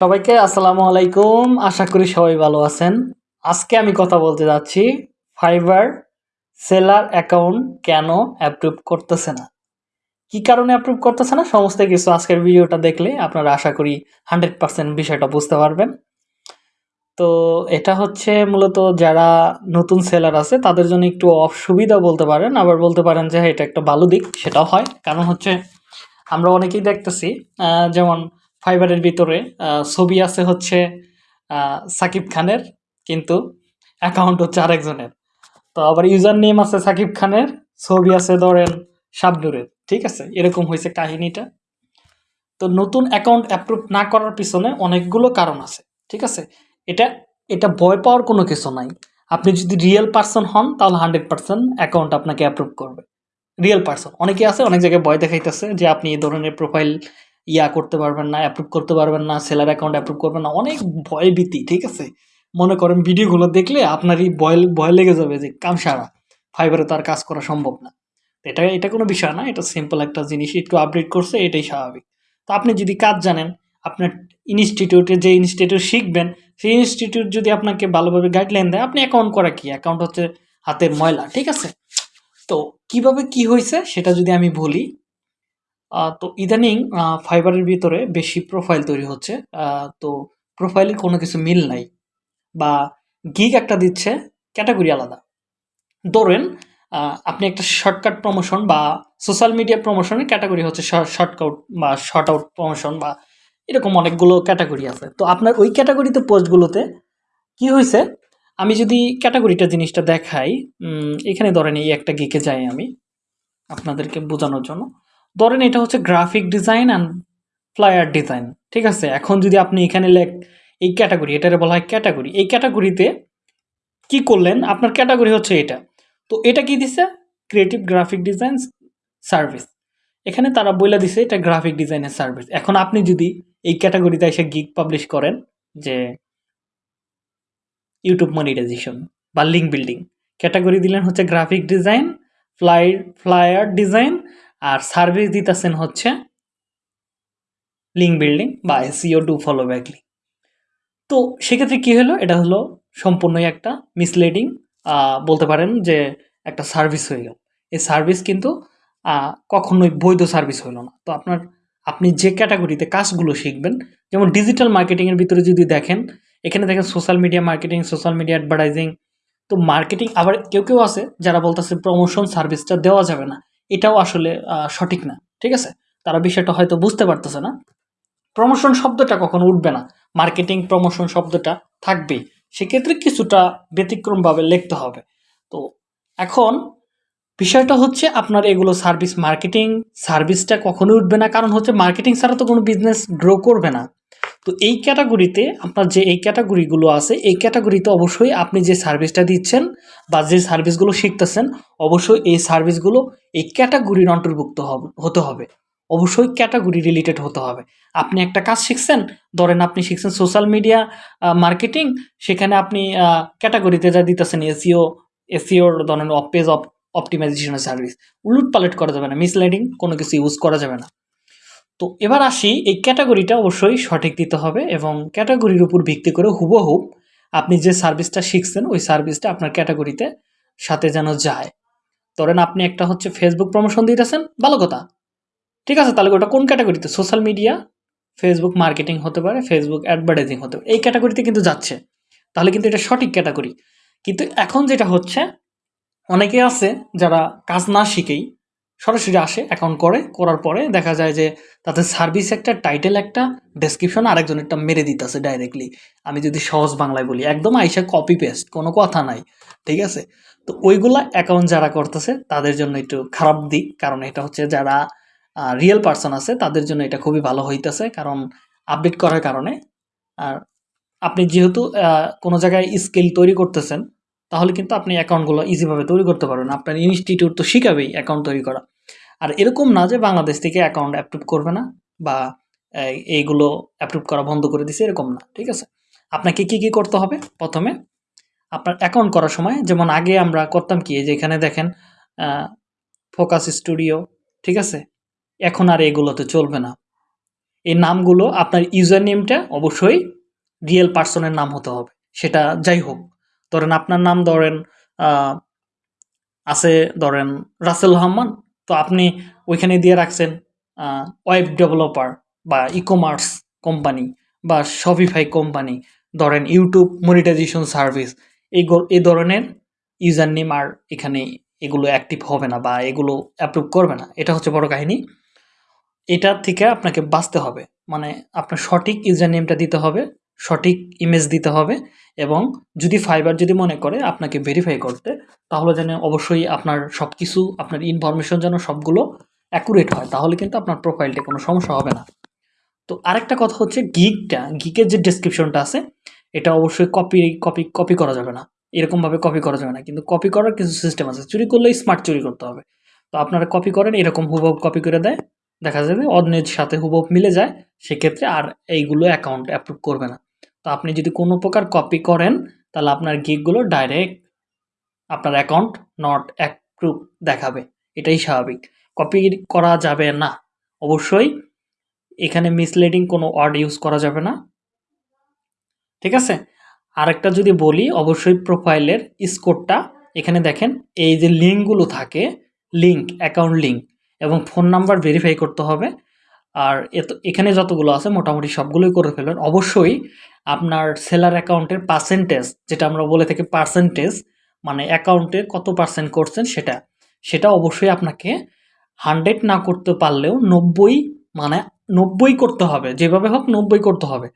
সবাইকে আসসালামু আলাইকুম। আশা করি সবাই ভালো আছেন। আজকে আমি কথা বলতে যাচ্ছি ফাইবার সেলার অ্যাকাউন্ট কেন অ্যাপ্রুভ করতেছে না? কি কারণে অ্যাপ্রুভ করতেছে না? সমস্ত কিছু আজকের ভিডিওটা দেখলে আপনারা আশা করি হান্ড্রেড পার্সেন্ট বিষয়টা বুঝতে পারবেন। তো এটা হচ্ছে মূলত যারা নতুন সেলার আছে তাদের জন্য একটু অসুবিধা বলতে পারেন। আবার বলতে পারেন যে হ্যাঁ, এটা একটা ভালো দিক সেটাও হয়। কারণ হচ্ছে আমরা অনেকেই দেখতেছি যেমন ফাইবারের ভিতরে ছবি আছে হচ্ছে সাকিব খানের, কিন্তু অ্যাকাউন্ট হচ্ছে আরেকজনের। তো আবার ইউজার নেম আছে সাকিব খানের, ছবি আছে ধরেন শাবনুরের, ঠিক আছে? এরকম হয়েছে কাহিনীটা। তো নতুন অ্যাকাউন্ট অ্যাপ্রুভ না করার পিছনে অনেকগুলো কারণ আছে, ঠিক আছে? এটা এটা ভয় পাওয়ার কোনো কিছু নাই। আপনি যদি রিয়েল পার্সন হন, তাহলে হান্ড্রেড পার্সেন্ট অ্যাকাউন্ট আপনাকে অ্যাপ্রুভ করবে। রিয়েল পার্সন অনেকে আছে, অনেক জায়গায় ভয় দেখাইতেছে যে আপনি এই ধরনের প্রোফাইল ইয়া করতে পারবেন না অ্যাপ্রুভ করতে পারবেন না সেলার অ্যাকাউন্ট অ্যাপ্রুভ করবেন না, অনেক ভয় ভীতি, ঠিক আছে? মনে করেন ভিডিওগুলো দেখলে আপনারই ভয় ভয় লেগে যাবে যে কাম সারা ফাইবারে তো আর কাজ করা সম্ভব না। এটা এটা কোনো বিষয় না, এটা সিম্পল একটা জিনিস, একটু আপডেট করছে, এটাই স্বাভাবিক। তো আপনি যদি কাজ জানেন, আপনার ইনস্টিটিউটে যে ইনস্টিটিউট শিখবেন, সেই ইনস্টিটিউট যদি আপনাকে ভালোভাবে গাইডলাইন দেয়, আপনি অ্যাকাউন্ট করা কি? অ্যাকাউন্ট হচ্ছে হাতের ময়লা, ঠিক আছে? তো কীভাবে কি হয়েছে, সেটা যদি আমি বলি তো ইদানিং ফাইবারের ভিতরে বেশি প্রোফাইল তৈরি হচ্ছে। তো প্রোফাইলে কোনো কিছু মিল নাই বা গিগ একটা দিচ্ছে ক্যাটাগরি আলাদা। ধরেন আপনি একটা শর্টকাট প্রমোশন বা সোশ্যাল মিডিয়া প্রমোশনের ক্যাটাগরি হচ্ছে শর্টকাট বা শর্ট আউট প্রমোশন বা এরকম অনেকগুলো ক্যাটাগরি আছে। তো আপনার ওই ক্যাটাগরিতে পোস্টগুলোতে কি হয়েছে আমি যদি ক্যাটাগরিটা জিনিসটা দেখাই এখানে ধরেন এই একটা গিকে যাই আমি, আপনাদেরকে বোঝানোর জন্য। ধরেন এটা হচ্ছে graphic design and flyer design ঠিক আছে? এখন যদি আপনি এখানে লেখ, এই ক্যাটাগরি এটারে বলা হয় ক্যাটাগরি এই ক্যাটাগরিতে কি করলেন? আপনার ক্যাটাগরি হচ্ছে এটা। তো এটা কি দিছে? ক্রিয়েটিভ গ্রাফিক ডিজাইন সার্ভিস এখানে তারা বলে দিছে এটা গ্রাফিক ডিজাইনের সার্ভিস এখন আপনি যদি এই ক্যাটাগরিতে এসে গিগ পাবলিশ করেন যে ইউটিউব মনিটাইজেশন বা লিঙ্ক বিল্ডিং ক্যাটাগরি দিলেন হচ্ছে graphic design fly flyer design আর সার্ভিস দিতেছেন হচ্ছে লিঙ্ক বিল্ডিং বা SEO to follow back link তো সেক্ষেত্রে কী হলো? এটা হলো সম্পূর্ণই একটা মিসলিডিং বলতে পারেন যে একটা সার্ভিস হয়ে গেল এই সার্ভিস কিন্তু কখনোই বৈধ সার্ভিস হলো না। তো আপনার, আপনি যে ক্যাটাগরিতে কাজগুলো শিখবেন, যেমন ডিজিটাল মার্কেটিংয়ের ভিতরে যদি দেখেন, এখানে দেখেন social media marketing social media advertising তো মার্কেটিং আবার কেউ কেউ আছে যারা বলতেছে প্রমোশন সার্ভিসটা দেওয়া যাবে না। এটাও আসলে সঠিক না, ঠিক আছে? তারা বিষয়টা হয়তো বুঝতে পারতেছে না। প্রমোশন শব্দটা কখনো উঠবে না। মার্কেটিং প্রমোশন শব্দটা থাকবেই। সেক্ষেত্রে কিছুটা ব্যতিক্রমভাবে লিখতে হবে। তো এখন বিষয়টা হচ্ছে আপনার এগুলো সার্ভিস মার্কেটিং সার্ভিসটা কখনোই উঠবে না। কারণ হচ্ছে মার্কেটিং ছাড়া তো কোনো বিজনেস গ্রো করবে না। তো এই ক্যাটাগরিতে আপনার যে এই ক্যাটাগরিগুলো আছে, এই ক্যাটাগরিতে অবশ্যই আপনি যে সার্ভিসটা দিচ্ছেন বা যে সার্ভিসগুলো শিখতেছেন, অবশ্যই এই সার্ভিসগুলো এই ক্যাটাগরির অন্তর্ভুক্ত হতে হবে। অবশ্যই ক্যাটাগরি রিলেটেড হতে হবে। আপনি একটা কাজ শিখছেন, ধরেন আপনি শিখছেন সোশ্যাল মিডিয়া মার্কেটিং, সেখানে আপনি ক্যাটাগরিতে যা দিতেছেন এসিও এসিওর ধরেন অফ পেজ অফ অপটিমাইজেশনের সার্ভিস উলুট পালট করা যাবে না, মিসলাইডিং কোনো কিছু ইউজ করা যাবে না। তো এবার আসি, এই ক্যাটাগরিটা অবশ্যই সঠিক দিতে হবে এবং ক্যাটাগরির উপর ভিত্তি করে হুবহুব আপনি যে সার্ভিসটা শিখছেন, ওই সার্ভিসটা আপনার ক্যাটাগরিতে সাথে যেন যায়। ধরেন আপনি একটা হচ্ছে ফেসবুক প্রমোশন দিতেছেন, ভালো কথা। ঠিক আছে, তাহলে ওটা কোন ক্যাটাগরিতে? সোশ্যাল মিডিয়া ফেসবুক মার্কেটিং হতে পারে ফেসবুক অ্যাডভার্টাইজিং হতে পারে, এই ক্যাটাগরিতে কিন্তু যাচ্ছে। তাহলে কিন্তু এটা সঠিক ক্যাটাগরি। কিন্তু এখন যেটা হচ্ছে, অনেকে আছে যারা কাজ না শিখেই সরাসরি আসে অ্যাকাউন্ট করে, করার পরে দেখা যায় যে তাদের সার্ভিস একটা টাইটেল একটা ডেসক্রিপশন আরেকজনেরটা মেরে দিতেছে ডাইরেক্টলি আমি যদি সহজ বাংলায় বলি, একদম আইসা কপি পেস্ট কোনো কথা নাই, ঠিক আছে? তো ওইগুলা অ্যাকাউন্ট যারা করতেছে, তাদের জন্য একটু খারাপ দিক, কারণ এটা হচ্ছে যারা রিয়েল পার্সন আছে, তাদের জন্য এটা খুবই ভালো হইতেছে, কারণ আপডেট করার কারণে। আর আপনি যেহেতু কোনো জায়গায় স্কিল তৈরি করতেছেন তাহলে কিন্তু আপনি অ্যাকাউন্টগুলো ইজিভাবে তৈরি করতে পারবেন। আপনার ইনস্টিটিউট তো শিখাবেই অ্যাকাউন্ট তৈরি করা। আর এরকম না যে বাংলাদেশ থেকে অ্যাকাউন্ট অ্যাপ্রুভ করবে না বা এইগুলো অ্যাপ্রুভ করা বন্ধ করে দিছে, এরকম না, ঠিক আছে? আপনাকে কি কি করতে হবে? প্রথমে আপনার অ্যাকাউন্ট করার সময়, যেমন আগে আমরা করতাম কি, এই যে এখানে দেখেন ফোকাস স্টুডিও ঠিক আছে? এখন আর এগুলোতে চলবে না। এই নামগুলো আপনার ইউজার নেমটা অবশ্যই রিয়েল পার্সনের নাম হতে হবে। সেটা যাই হোক। ধরেন আপনার নাম ধরেন আছে ধরেন রাসেল রহমান, তো আপনি ওইখানে দিয়ে রাখছেন ওয়েব ডেভেলপার বা ই কমার্স কোম্পানি বা শপিফাই কোম্পানি ধরেন ইউটিউব মনিটাইজেশন সার্ভিস এই এই ধরনের ইউজার নেম আর এখানে এগুলো অ্যাক্টিভ হবে না বা এগুলো অ্যাপ্রুভ করবে না, এটা হচ্ছে বড় কাহিনী। এটা থেকে আপনাকে বাঁচতে হবে মানে আপনার সঠিক ইউজার নেমটা দিতে হবে সঠিক ইমেজ দিতে হবে এবং যদি ফাইবার যদি মনে করে আপনাকে ভেরিফাই করতে, তাহলে যেন অবশ্যই আপনার সব কিছু আপনার ইনফরমেশন যেন সবগুলো অ্যাকুরেট হয়, তাহলে কিন্তু আপনার প্রোফাইলটা কোনো সমস্যা হবে না। তো আরেকটা কথা হচ্ছে গিকটা গিকের যে ডেসক্রিপশনটা আছে, এটা অবশ্যই কপি কপি কপি করা যাবে না। এরকমভাবে কপি করা যাবে না, কিন্তু কপি করার কিছু সিস্টেম আছে। চুরি করলেই স্মার্ট চুরি করতে হবে। তো আপনারা কপি করেন, এরকম হুবহু কপি করে দেয়, দেখা যাবে অন্যের সাথে হুবহু মিলে যায়, সেক্ষেত্রে আর এইগুলো অ্যাকাউন্ট অ্যাপ্রুভ করবে না। তো আপনি যদি কোনো প্রকার কপি করেন, তাহলে আপনার গিকগুলো ডাইরেক্ট আপনার অ্যাকাউন্ট নট অ্যাপ্রুভ দেখাবে। এটাই স্বাভাবিক। কপি করা যাবে না। অবশ্যই এখানে মিসলিডিং কোনো ওয়ার্ড ইউজ করা যাবে না। ঠিক আছে? আরেকটা যদি বলি, অবশ্যই প্রোফাইলের স্কোরটা এখানে দেখেন, এই যে লিঙ্কগুলো থাকে লিঙ্ক অ্যাকাউন্ট লিঙ্ক এবং ফোন নাম্বার ভেরিফাই করতে হবে। আর এখানে যতগুলো আছে, মোটামুটি সবগুলোই করে ফেলবেন। অবশ্যই আপনার সেলার অ্যাকাউন্টের পার্সেন্টেজ যেটা আমরা বলে থাকি পার্সেন্টেজ মানে অ্যাকাউন্টে কত পার্সেন্ট করছেন সেটা সেটা অবশ্যই আপনাকে হান্ড্রেড না করতে পারলেও নব্বই মানে নব্বই করতে হবে, যেভাবে হোক নব্বই করতে হবে।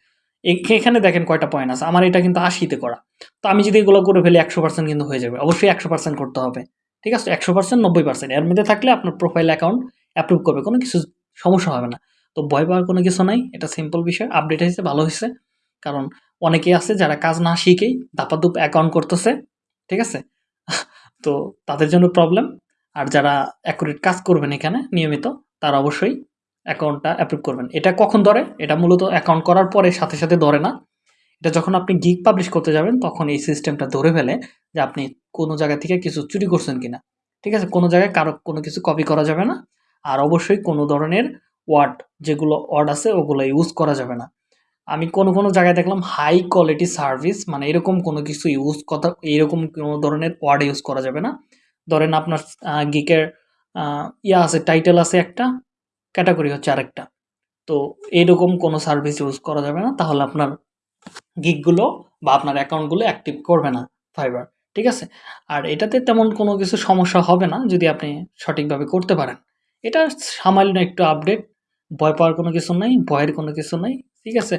এখ- এখানে দেখেন কয়টা পয়েন্ট আছে, আমার এটা কিন্তু আশিতে করা। তো আমি যদি এগুলো করে ফেলি একশো পার্সেন্ট কিন্তু হয়ে যাবে, অবশ্যই একশো পার্সেন্ট করতে হবে, ঠিক আছে? একশো পার্সেন্ট নব্বই পার্সেন্ট এর মধ্যে থাকলে আপনার প্রোফাইল অ্যাকাউন্ট অ্যাপ্রুভ করবে, কোনো কিছু সমস্যা হবে না। তো ভয় পাওয়ার কোনো কিছু নাই, এটা সিম্পল বিষয় আপডেট হয়েছে, ভালো হয়েছে। কারণ অনেকেই আছে যারা কাজ না শিখেই দাপাদুপ অ্যাকাউন্ট করতেছে, ঠিক আছে? তো তাদের জন্য প্রবলেম আর যারা অ্যাকুরেট কাজ করবেন এখানে নিয়মিত, তারা অবশ্যই অ্যাকাউন্টটা অ্যাপ্রুভ করবেন। এটা কখন ধরে? এটা মূলত অ্যাকাউন্ট করার পরে, সাথে সাথে ধরে না। এটা যখন আপনি গিগ পাবলিশ করতে যাবেন, তখন এই সিস্টেমটা ধরে ফেলে যে আপনি কোনো জায়গা থেকে কিছু চুরি করছেন কিনা। ঠিক আছে? কোনো জায়গায় কারও কোনো কিছু কপি করা যাবে না। আর অবশ্যই কোনো ধরনের ওয়ার্ড যেগুলো ওয়ার্ড আছে, ওগুলো ইউজ করা যাবে না। আমি কোনো কোনো জায়গায় দেখলাম হাই কোয়ালিটি সার্ভিস মানে এরকম কোনো কিছু ইউজ কথা, এরকম কোনো ধরনের ওয়ার্ড ইউজ করা যাবে না। ধরেন আপনার গিকের ইয়া আছে টাইটেল আছে একটা ক্যাটাগরি হচ্ছে আরেকটা। তো এইরকম কোনো সার্ভিস ইউজ করা যাবে না, তাহলে আপনার গিকগুলো বা আপনার অ্যাকাউন্টগুলো অ্যাক্টিভ করবে না ফাইবার ঠিক আছে? আর এটাতে তেমন কোনো কিছু সমস্যা হবে না, যদি আপনি সঠিকভাবে করতে পারেন। এটা সামান্য একটু আপডেট ভয় পাওয়ার কোনো কিছু নাই, ভয়ের কোনো কিছু নাই, ঠিক আছে?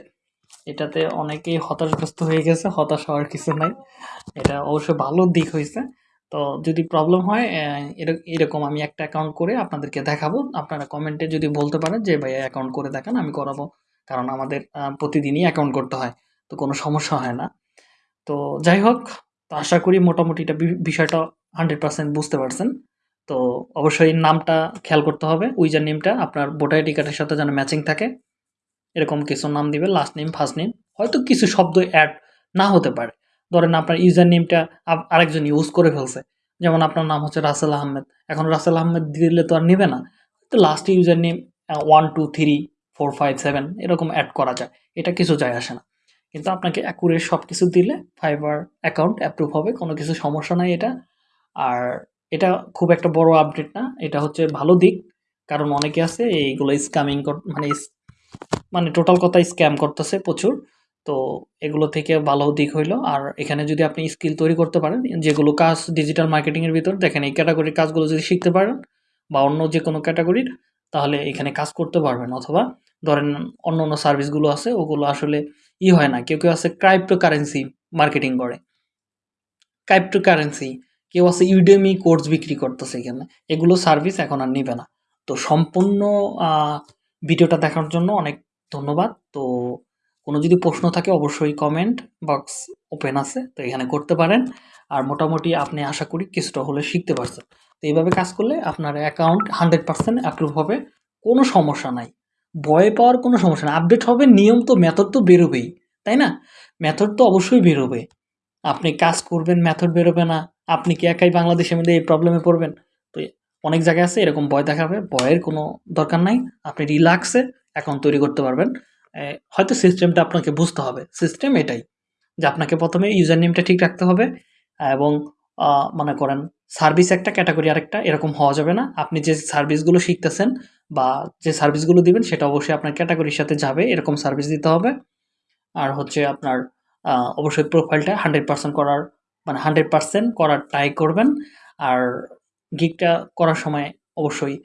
এটাতে অনেকেই হতাশগ্রস্ত হয়ে গেছে, হতাশ হওয়ার কিছু নাই। এটা অবশ্যই ভালো দিক হয়েছে। তো যদি প্রবলেম হয় এরকম আমি একটা অ্যাকাউন্ট করে আপনাদেরকে দেখাবো। আপনারা কমেন্টে যদি বলতে পারেন যে ভাই অ্যাকাউন্ট করে দেখান, আমি করাবো। কারণ আমাদের প্রতিদিনই অ্যাকাউন্ট করতে হয়, তো কোনো সমস্যা হয় না। তো যাই হোক, তো আশা করি মোটামুটি এটা বিষয়টা হান্ড্রেড পার্সেন্ট বুঝতে পারছেন। তো অবশ্যই নামটা খেয়াল করতে হবে উইজার নেমটা আপনার ভোটার আইডি কার্ডের সাথে যেন ম্যাচিং থাকে। এরকম কিছু নাম দিবে লাস্ট নেম ফার্স্ট নেম হয়তো কিছু শব্দ অ্যাড না হতে পারে। ধরেন আপনার ইউজার নেমটা আরেকজন ইউজ করে ফেলছে। যেমন আপনার নাম হচ্ছে রাসেল আহমেদ। এখন রাসেল আহমেদ দিলে তো আর নেবে না। তো last user name one two three four five seven এরকম অ্যাড করা যায়। এটা কিছু যায় আসে না। কিন্তু আপনাকে অ্যাকুরেট সব কিছু দিলে ফাইবার অ্যাকাউন্ট অ্যাপ্রুভ হবে, কোনো কিছু সমস্যা নাই এটা। আর এটা খুব একটা বড় আপডেট না, এটা হচ্ছে ভালো দিক। কারণ অনেকে আছে, এইগুলো স্ক্যামিং মানে মানে টোটাল কথা স্ক্যাম করতেছে প্রচুর। তো এগুলো থেকে ভালো দিক হইল। আর এখানে যদি আপনি স্কিল তৈরি করতে পারেন, যেগুলো কাজ ডিজিটাল মার্কেটিংয়ের ভিতর, দেখেন এই ক্যাটাগরির কাজগুলো যদি শিখতে পারেন বা অন্য যে কোনো ক্যাটাগরির তাহলে এখানে কাজ করতে পারবেন। অথবা ধরেন অন্য অন্য সার্ভিসগুলো আছে, ওগুলো আসলে ই হয় না। কেউ কেউ আছে ক্রাইপ্টো কারেন্সি মার্কেটিং করে। ক্রাইপ্টো কারেন্সি কেউ আছে ইউডেমি কোর্স বিক্রি করতেছে এখানে। এগুলো সার্ভিস এখন আর নিবে না। তো সম্পূর্ণ ভিডিওটা দেখার জন্য অনেক ধন্যবাদ। তো কোনো যদি প্রশ্ন থাকে অবশ্যই কমেন্ট বক্স ওপেন আছে, তো এখানে করতে পারেন। আর মোটামুটি আপনি আশা করি কিছুটা হলে শিখতে পারছেন। তো এইভাবে কাজ করলে আপনার অ্যাকাউন্ট হান্ড্রেড পার্সেন্ট অ্যাপ্রুভ হবে, কোনো সমস্যা নাই। ভয় পাওয়ার কোনো সমস্যা নেই। আপডেট হবে, নিয়ম তো মেথড তো বেরোবেই, তাই না? মেথড তো অবশ্যই বেরোবে। আপনি কাজ করবেন মেথড বেরোবে না। আপনি কি একাই বাংলাদেশের মধ্যে এই প্রবলেমে পড়বেন? তো অনেক জায়গায় আছে, এরকম ভয় দেখাবে। ভয়ের কোনো দরকার নাই। আপনি রিল্যাক্সে অ্যাকাউন্ট তৈরি করতে পারবেন। হয়তো সিস্টেমটা আপনাকে বুঝতে হবে। সিস্টেম এটাই যে আপনাকে প্রথমে ইউজার নেমটা ঠিক রাখতে হবে এবং মনে করেন সার্ভিস একটা ক্যাটাগরি আরেকটা, এরকম হওয়া যাবে না। আপনি যে সার্ভিসগুলো শিখতেছেন বা যে সার্ভিসগুলো দিবেন, সেটা অবশ্যই আপনার ক্যাটাগরির সাথে যাবে, এরকম সার্ভিস দিতে হবে। আর হচ্ছে আপনার অবশ্যই প্রোফাইলটা হান্ড্রেড পার্সেন্ট করার মানে হান্ড্রেড পার্সেন্ট করার ট্রাই করবেন। আর গিকটা করার সময় অবশ্যই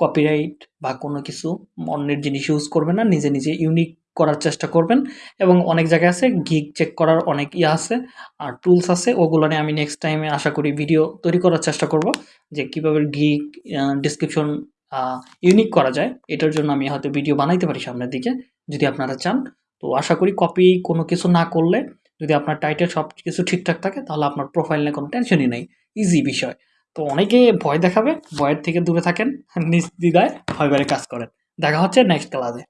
কপিরাইট বা কোনো কিছু অন্যের জিনিস ইউজ করবেন না, নিজে নিজে ইউনিক করার চেষ্টা করবেন। এবং অনেক জায়গায় আছে গিগ চেক করার অনেক ইয়ে আছে আর টুলস আছে, ওগুলো নিয়ে আমি নেক্সট টাইমে আশা করি ভিডিও তৈরি করার চেষ্টা করব যে কীভাবে গিগ ডিসক্রিপশন ইউনিক করা যায়। এটার জন্য আমি হয়তো ভিডিও বানাইতে পারি সামনের দিকে, যদি আপনারা চান। তো আশা করি কপি কোনো কিছু না করলে যদি আপনার টাইটেল সব কিছু ঠিকঠাক থাকে, তাহলে আপনার প্রোফাইল নিয়ে কোনো টেনশনই নেই। ইজি বিষয়। তো অনেকে ভয় দেখাবে, ভয়ের থেকে দূরে থাকেন। নিজ দ্বিধায় ভয় কাজ করেন। দেখা হচ্ছে নেক্সট ক্লাসে